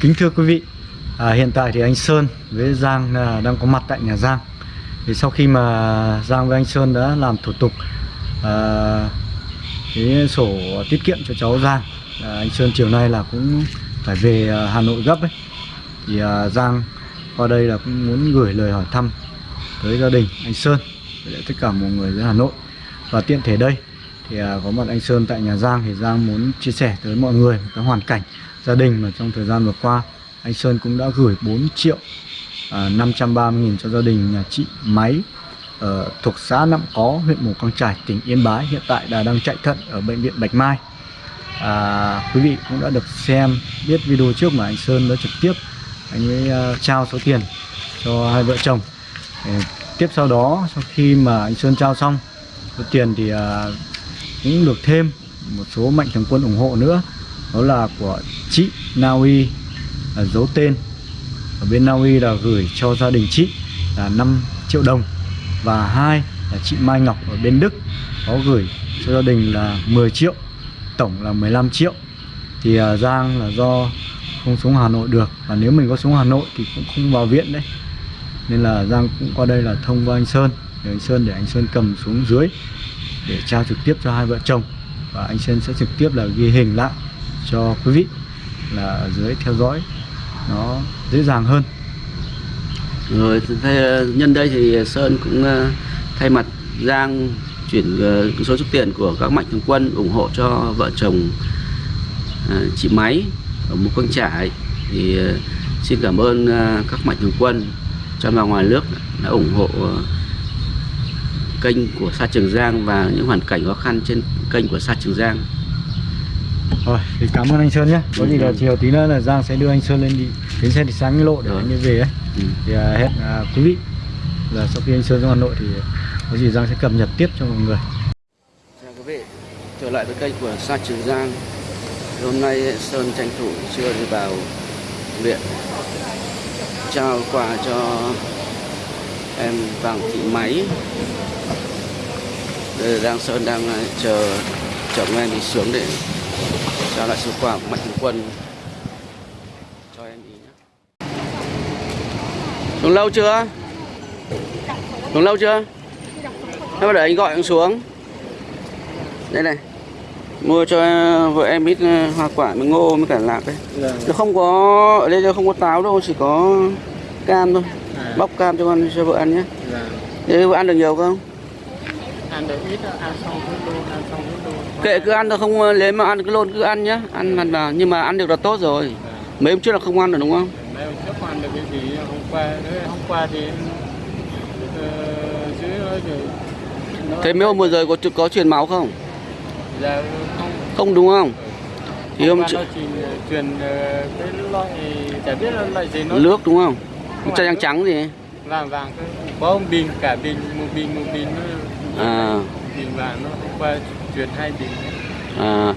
Kính thưa quý vị, à, hiện tại thì anh Sơn với Giang à, đang có mặt tại nhà Giang. Thì sau khi mà Giang với anh Sơn đã làm thủ tục à, cái sổ tiết kiệm cho cháu Giang, à, anh Sơn chiều nay là cũng phải về à, Hà Nội gấp ấy. Thì à, Giang qua đây là cũng muốn gửi lời hỏi thăm tới gia đình anh Sơn với tất cả mọi người ở Hà Nội. Và tiện thể đây thì à, có mặt anh Sơn tại nhà Giang thì Giang muốn chia sẻ tới mọi người một cái hoàn cảnh gia đình mà trong thời gian vừa qua anh Sơn cũng đã gửi 4 triệu à, 530 nghìn cho gia đình nhà chị Máy ở thuộc xã Nậm Có, huyện Mù Căng trải tỉnh Yên Bái hiện tại đã đang chạy thận ở bệnh viện Bạch Mai. À, quý vị cũng đã được xem biết video trước mà anh Sơn đã trực tiếp anh ấy uh, trao số tiền cho hai vợ chồng. Để tiếp sau đó sau khi mà anh Sơn trao xong số tiền thì uh, cũng được thêm một số mạnh thường quân ủng hộ nữa. Đó là của chị Na Uy là giấu tên. Ở bên Na Uy là gửi cho gia đình chị là 5 triệu đồng. Và hai là chị Mai Ngọc ở bên Đức có gửi cho gia đình là 10 triệu tổng là 15 triệu. Thì uh, Giang là do không xuống Hà Nội được. Và nếu mình có xuống Hà Nội thì cũng không vào viện đấy. Nên là Giang cũng qua đây là thông qua anh Sơn. Để anh Sơn để anh Sơn cầm xuống dưới để trao trực tiếp cho hai vợ chồng. Và anh Sơn sẽ trực tiếp là ghi hình lại cho quý vị là ở dưới theo dõi nó dễ dàng hơn. Rồi nhân đây thì Sơn cũng ờ, thay mặt Giang chuyển ờ, số số tiền của các mạnh thường quân ủng hộ cho vợ chồng ờ, chị Máy ở một Căng Trải. Thì xin cảm ơn các mạnh thường quân trong và ngoài nước đã ủng hộ kênh của Sa Trường Giang và những hoàn cảnh khó khăn trên kênh của Sa Trường Giang. rồi thì cảm ơn anh Sơn nhé. Có gì là chiều tí nữa là Giang sẽ đưa anh Sơn lên đi đến xe thì sáng cái lộ để anh về ấy. Ừ. thì à, hẹn à, quý vị là sau khi anh Sơn xuống Hà Nội thì có gì Giang sẽ cập nhật tiếp cho mọi người. Chào quý vị, trở lại với kênh của Sa Trường Giang. Hôm nay Sơn tranh thủ chưa đi vào viện Trao quà cho em Vàng Thị Máy Đây là đang Sơn đang ờ, chờ chồng em đi xuống để trao lại số quà của Mạnh Thường Quân. Cho em ý nhé Xuống lâu chưa? Xuống lâu chưa? Thế mà để anh gọi anh xuống. Đây này. Mua cho vợ em ít ờ, hoa quả với ngô với cả lạc đấy Nó không có, ở đây không có táo đâu, chỉ có cam thôi. Bóc cam cho con cho vợ ăn nhé Thế vợ ăn được nhiều không? Ăn được ít ăn xong cứ luôn ăn xong cứ luôn Kệ cứ ăn thôi không ờ, lấy mà ăn cứ luôn cứ ăn nhá Ăn vào, nhưng mà ăn được là tốt rồi Mấy hôm trước là không ăn được đúng không? mấy hôm trước ăn được cái gì hôm qua hôm qua thì nó Thế mấy hôm vừa rồi có có truyền máu không? giờ không Không đúng không? Thì hôm trước truyền cái loại chả biết là loại gì nó nước đúng không? Không Chai trắng trắng gì? vàng vàng cái có bình cả bình một bình một bình À. bình vàng nó hôm qua truyền hai bình. À,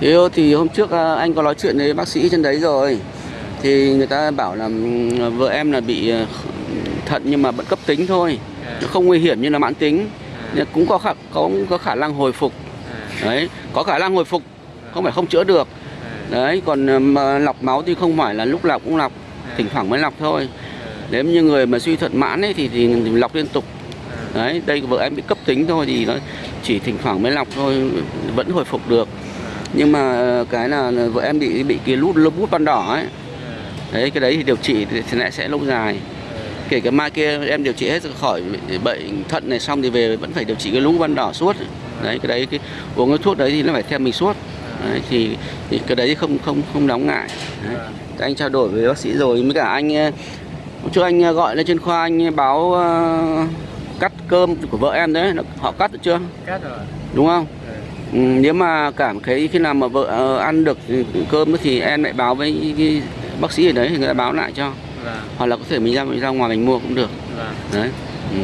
thế thì hôm trước à, anh có nói chuyện với bác sĩ trên đấy rồi. Thì người ta bảo là vợ em là bị à, thận nhưng mà vẫn cấp tính thôi. À. nó không nguy hiểm như là mãn tính. À. nhưng cũng có khả, có có khả năng hồi phục. À, đấy có khả năng hồi phục. Không phải không chữa được. À, đấy còn à, mà lọc máu thì không phải là lúc lọc cũng lọc. Thỉnh thoảng mới lọc thôi. Nếu như người mà suy thận mãn ấy thì, thì lọc liên tục đấy đây vợ em bị cấp tính thôi thì nó chỉ thỉnh thoảng mới lọc thôi vẫn hồi phục được. Nhưng mà ờ, cái là vợ em bị bị cái lút lút bút ban đỏ ấy. Đấy cái đấy thì điều trị thì lại sẽ lâu dài. Kể cả mai kia em điều trị hết khỏi bệnh thận này xong thì về vẫn phải điều trị cái lũ ban đỏ suốt. Đấy cái đấy cái uống cái thuốc đấy thì nó phải theo mình suốt. Đấy, thì, thì cái đấy không không không đáng ngại. Đấy. Anh trao đổi với bác sĩ rồi với cả anh ờ, trước anh ờ, gọi lên trên khoa anh báo uh, cơm của vợ em đấy họ cắt được chưa? Cắt rồi. Đúng không? Ừ. ừ, nếu mà cảm thấy khi nào mà vợ ờ, ăn được cơm thì em lại báo với cái bác sĩ ở đấy thì người ta báo lại cho. Vâng. Hoặc là có thể mình ra mình ra ngoài mình mua cũng được. Vâng. Đấy. Ừ.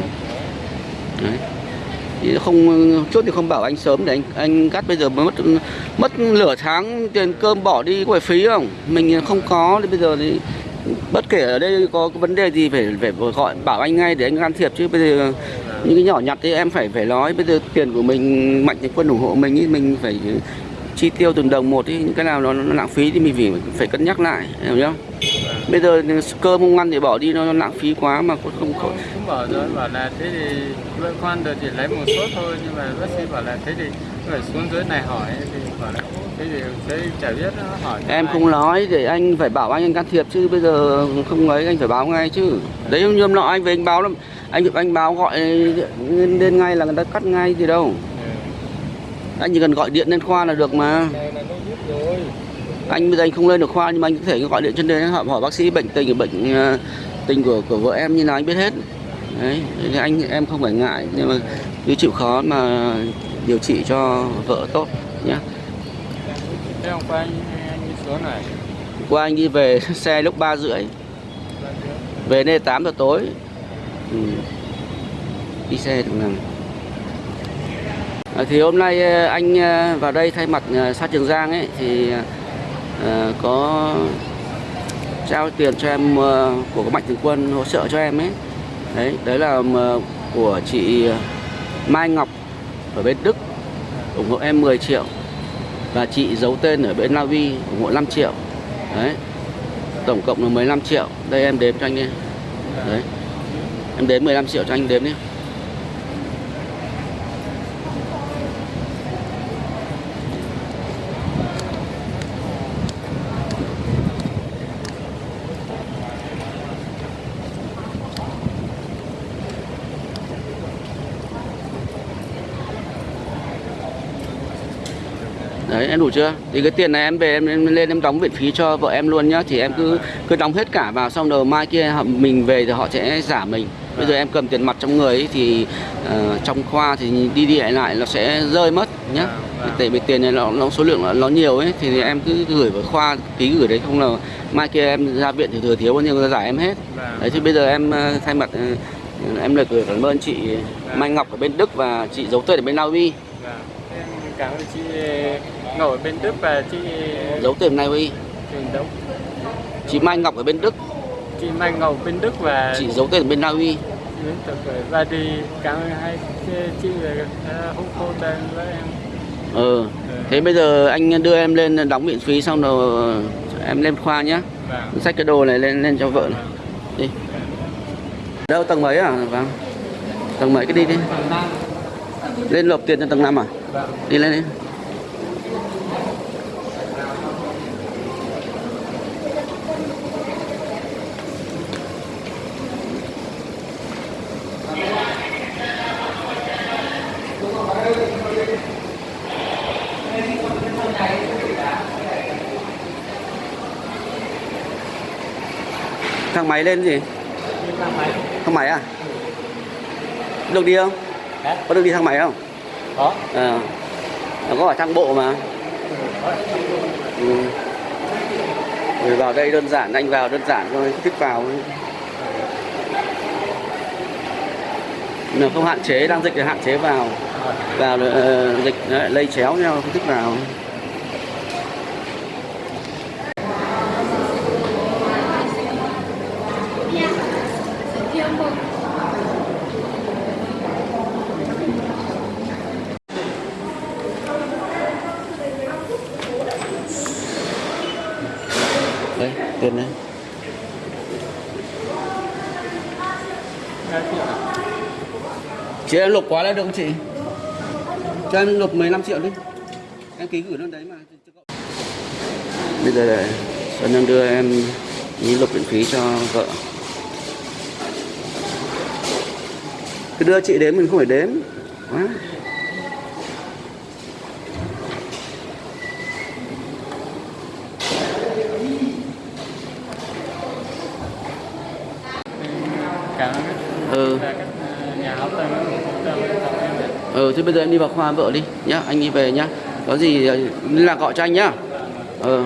đấy. Thì không chốt thì không bảo anh sớm để anh anh cắt bây giờ mới mất mất nửa tháng tiền cơm bỏ đi có phải phí không? Mình không có thì bây giờ thì bất kể ở đây có vấn đề gì phải phải gọi bảo anh ngay để anh can thiệp chứ. Bây giờ những cái nhỏ nhặt thì em phải phải nói bây giờ tiền của mình mạnh thường quân ủng hộ mình ý mình phải chi tiêu từng đồng một thì những cái nào nó, nó lãng phí thì mình phải phải cân nhắc lại hiểu không bây giờ cơm không ăn thì bỏ đi nó, nó lãng phí quá mà cũng không không cũng bảo rồi bảo là thế thì vợ con được chỉ lấy một số thôi nhưng mà bác sĩ bảo là thế thì phải xuống dưới này hỏi thì bảo là thế thì thế chả biết nó hỏi em ai. không nói để anh phải bảo anh anh can thiệp chứ bây giờ không ấy anh phải báo ngay chứ. Đấy như hôm nọ anh về anh báo lắm anh anh báo gọi lên ngay là người ta cắt ngay gì đâu. Anh chỉ cần gọi điện lên khoa là được mà. Anh bây giờ anh không lên được khoa nhưng mà anh có thể gọi điện trên đây hỏi, hỏi bác sĩ bệnh tình bệnh ờ, tình của của vợ em như nào anh biết hết. Đấy thì anh em không phải ngại nhưng mà cứ chịu khó mà điều trị cho vợ tốt nhé thế hôm qua anh anh đi xuống này. Qua anh đi về xe lúc ba rưỡi. Về đây 8 giờ tối ừ. đi xe được lần à, thì hôm nay à, anh à, vào đây thay mặt à, sát xã Trường Giang ấy thì à, có trao tiền cho em của các mạnh thường quân hỗ trợ cho em ấy. Đấy đấy là của chị Mai Ngọc ở bên Đức ủng hộ em 10 triệu. Và chị giấu tên ở bên La Vi ủng hộ 5 triệu. Đấy tổng cộng là 15 triệu. Đây em đếm cho anh nghe. Đấy em đến 15 triệu cho anh đếm đi Đấy em đủ chưa? Thì cái tiền này em về em, em lên em đóng viện phí cho vợ em luôn nhá. Thì em cứ cứ đóng hết cả vào xong rồi mai kia họ- mình về thì họ sẽ giả mình. Bây giờ em cầm tiền mặt trong người ấy, thì ờ, trong khoa thì đi đi lại lại nó sẽ rơi mất nhá. Vâng, vâng. Tại vì tiền này nó, nó số lượng nó, nó nhiều ấy thì em cứ gửi vào khoa ký gửi đấy không là mai kia em ra viện thì thừa thiếu bao nhiêu người giải em hết. Vâng. Đấy thì bây giờ em ờ, thay mặt ờ, em lời gửi cảm ơn chị Mai Ngọc ở bên Đức và chị giấu tên ở bên Na Uy. Em cảm ơn chị ngồi ở bên Đức và chị Giấu tên Na Uy. Trường Đông Chị Mai Ngọc ở bên Đức chị Mai Ngọc bên Đức và chị giấu tên bên Na Uy. Nguyễn Tập và đi cảm ơn hai chị, về uh, hút cô tên với em. Ừ. thế bây giờ anh đưa em lên đóng viện phí xong rồi em lên khoa nhá. Vâng. Xách cái đồ này lên lên cho vợ này. đi. Đâu tầng mấy à? Vâng. Tầng mấy cái đi đi. Lên nộp tiền cho tầng 5 à? Vâng. Đi lên đi thang máy lên gì thang máy thang máy à được đi không Hả? có được đi thang máy không có Ờ. Nó có ở thang bộ mà ừ. Rồi vào đây đơn giản anh vào đơn giản thôi thích vào thôi. Nếu không hạn chế đang dịch thì hạn chế vào vào ờ, dịch lại lây chéo nhau không thích vào đấy tiền đấy. Chị em lục quá đấy được không chị? Cho em lục 15 triệu đi. Em ký gửi lên đấy mà. Bây giờ để Xuân đang đưa em đi lục viện phí cho vợ. Cứ đưa chị đến mình không phải đếm quá. Cảm ơn ừ. nhà tâm ừ thế bây giờ em đi vào khoa vợ đi nhá anh đi về nhá. Có gì ờ, liên lạc gọi cho anh nhá. Ờ